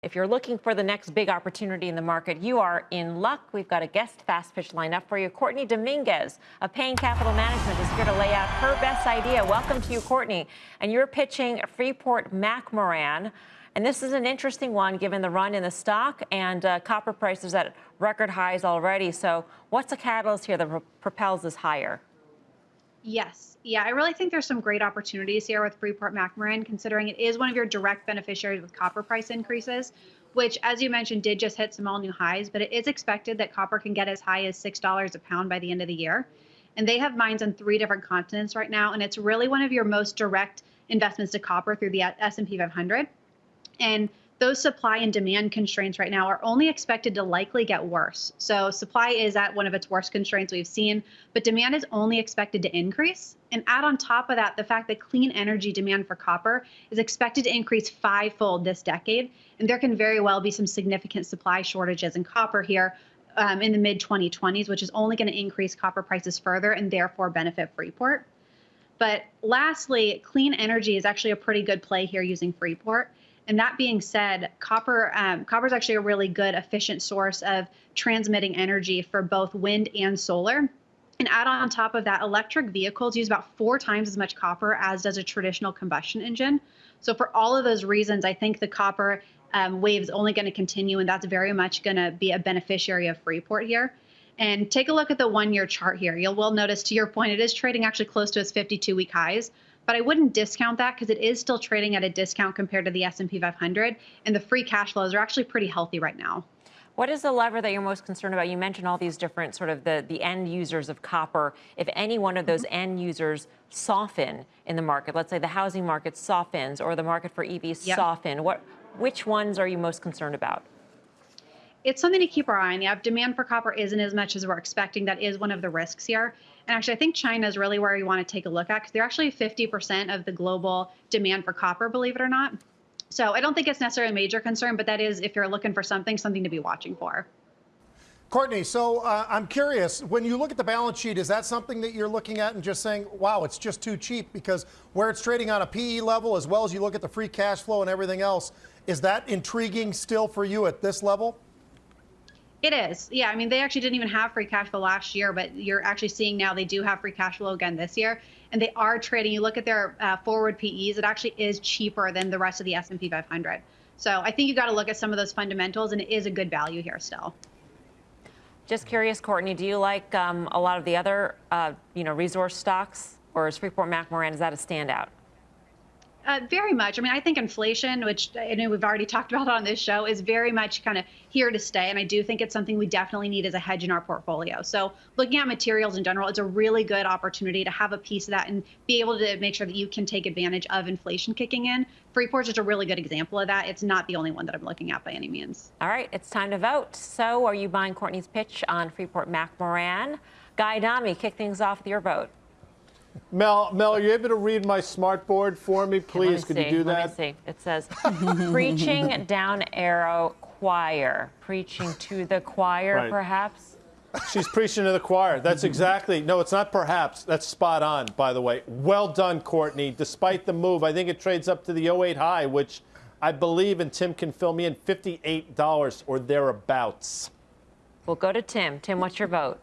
If you're looking for the next big opportunity in the market, you are in luck. We've got a guest fast pitch lineup for you. Courtney Dominguez of Payne Capital Management is here to lay out her best idea. Welcome to you, Courtney. And you're pitching Freeport McMoRan. And this is an interesting one given the run in the stock and uh, copper prices at record highs already. So, what's the catalyst here that propels this higher? Yes. Yeah, I really think there's some great opportunities here with Freeport McMoRan, considering it is one of your direct beneficiaries with copper price increases, which, as you mentioned, did just hit some all new highs. But it is expected that copper can get as high as $6 a pound by the end of the year. And they have mines on three different continents right now. And it's really one of your most direct investments to copper through the S&P 500. And those supply and demand constraints right now are only expected to likely get worse. So supply is at one of its worst constraints we've seen, but demand is only expected to increase. And add on top of that, the fact that clean energy demand for copper is expected to increase fivefold this decade. And there can very well be some significant supply shortages in copper here um, in the mid 2020s, which is only going to increase copper prices further and therefore benefit Freeport. But lastly, clean energy is actually a pretty good play here using Freeport. And that being said, copper um, copper is actually a really good, efficient source of transmitting energy for both wind and solar. And add on top of that, electric vehicles use about four times as much copper as does a traditional combustion engine. So for all of those reasons, I think the copper um, wave is only going to continue, and that's very much going to be a beneficiary of Freeport here. And take a look at the one-year chart here. You'll will notice, to your point, it is trading actually close to its 52-week highs but I wouldn't discount that because it is still trading at a discount compared to the S&P 500 and the free cash flows are actually pretty healthy right now. What is the lever that you're most concerned about? You mentioned all these different sort of the, the end users of copper. If any one of those mm-hmm. end users soften in the market, let's say the housing market softens or the market for EVs yep. soften, what, which ones are you most concerned about? It's something to keep our eye on. Yeah, demand for copper isn't as much as we're expecting. That is one of the risks here. And actually, I think China is really where you want to take a look at because they're actually 50% of the global demand for copper, believe it or not. So I don't think it's necessarily a major concern, but that is, if you're looking for something, something to be watching for. Courtney, so uh, I'm curious, when you look at the balance sheet, is that something that you're looking at and just saying, wow, it's just too cheap? Because where it's trading on a PE level, as well as you look at the free cash flow and everything else, is that intriguing still for you at this level? It is. Yeah. I mean, they actually didn't even have free cash flow last year, but you're actually seeing now they do have free cash flow again this year. And they are trading. You look at their uh, forward PEs, it actually is cheaper than the rest of the S&P 500. So I think you got to look at some of those fundamentals, and it is a good value here still. Just curious, Courtney, do you like um, a lot of the other, uh, you know, resource stocks, or is Freeport McMoRan is that a standout? Uh, very much. I mean, I think inflation, which I know we've already talked about on this show, is very much kind of here to stay. And I do think it's something we definitely need as a hedge in our portfolio. So, looking at materials in general, it's a really good opportunity to have a piece of that and be able to make sure that you can take advantage of inflation kicking in. Freeport's just a really good example of that. It's not the only one that I'm looking at by any means. All right, it's time to vote. So, are you buying Courtney's pitch on Freeport McMoRan? Guy Adami, kick things off with your vote. Mel, Mel, are you able to read my smart board for me, please? Could you do that? Let me see. It says, preaching down arrow choir. Preaching to the choir, right. perhaps? She's preaching to the choir. That's exactly. No, it's not perhaps. That's spot on, by the way. Well done, Courtney. Despite the move, I think it trades up to the 08 high, which I believe, and Tim can fill me in, $58 or thereabouts. We'll go to Tim. Tim, what's your vote?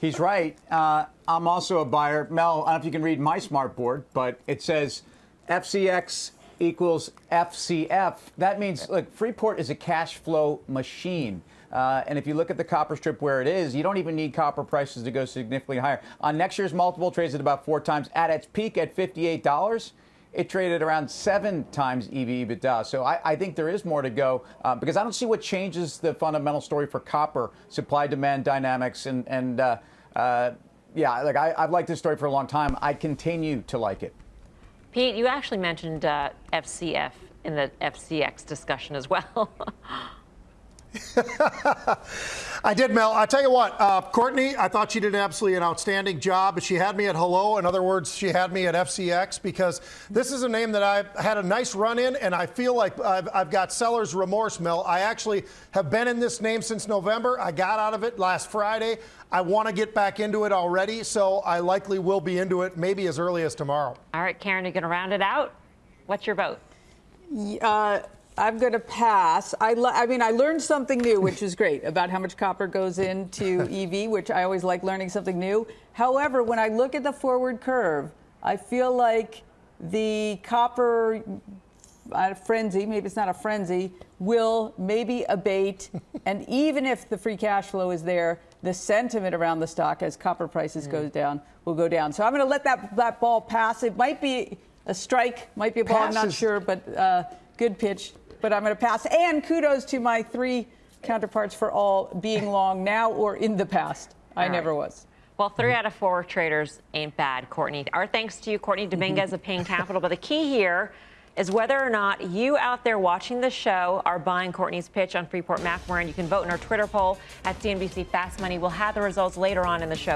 He's right. Uh, I'm also a buyer. Mel, I don't know if you can read my smart board, but it says FCX equals FCF. That means, look, Freeport is a cash flow machine. Uh, and if you look at the copper strip where it is, you don't even need copper prices to go significantly higher. On next year's multiple, trades at about four times. At its peak at $58, it traded around seven times EV EBITDA. So I, I think there is more to go uh, because I don't see what changes the fundamental story for copper, supply demand dynamics, and, and uh, uh, yeah, like I, have liked this story for a long time. I continue to like it. Pete, you actually mentioned FCF uh, in the FCX discussion as well. I did, Mel. I tell you what, uh, Courtney, I thought she did absolutely an outstanding job. She had me at hello. In other words, she had me at FCX because this is a name that I've had a nice run in, and I feel like I've, I've got seller's remorse, Mel. I actually have been in this name since November. I got out of it last Friday. I want to get back into it already, so I likely will be into it maybe as early as tomorrow. All right, Karen, you're going to round it out. What's your vote? Uh, I'm going to pass. I, I mean, I learned something new, which is great, about how much copper goes into EV, which I always like learning something new. However, when I look at the forward curve, I feel like the copper uh, frenzy, maybe it's not a frenzy, will maybe abate. and even if the free cash flow is there, the sentiment around the stock as copper prices goes down will go down. So I'm going to let that, that ball pass. It might be a strike, might be a ball, I'm not sure, but uh, good pitch. But I'm going to pass. And kudos to my three counterparts for all being long now or in the past. I All never right. was. Well, three out of four traders ain't bad, Courtney. Our thanks to you, Courtney Dominguez of Payne Capital. But the key here is whether or not you out there watching the show are buying Courtney's pitch on Freeport McMoran. You can vote in our Twitter poll at CNBC Fast Money. We'll have the results later on in the show.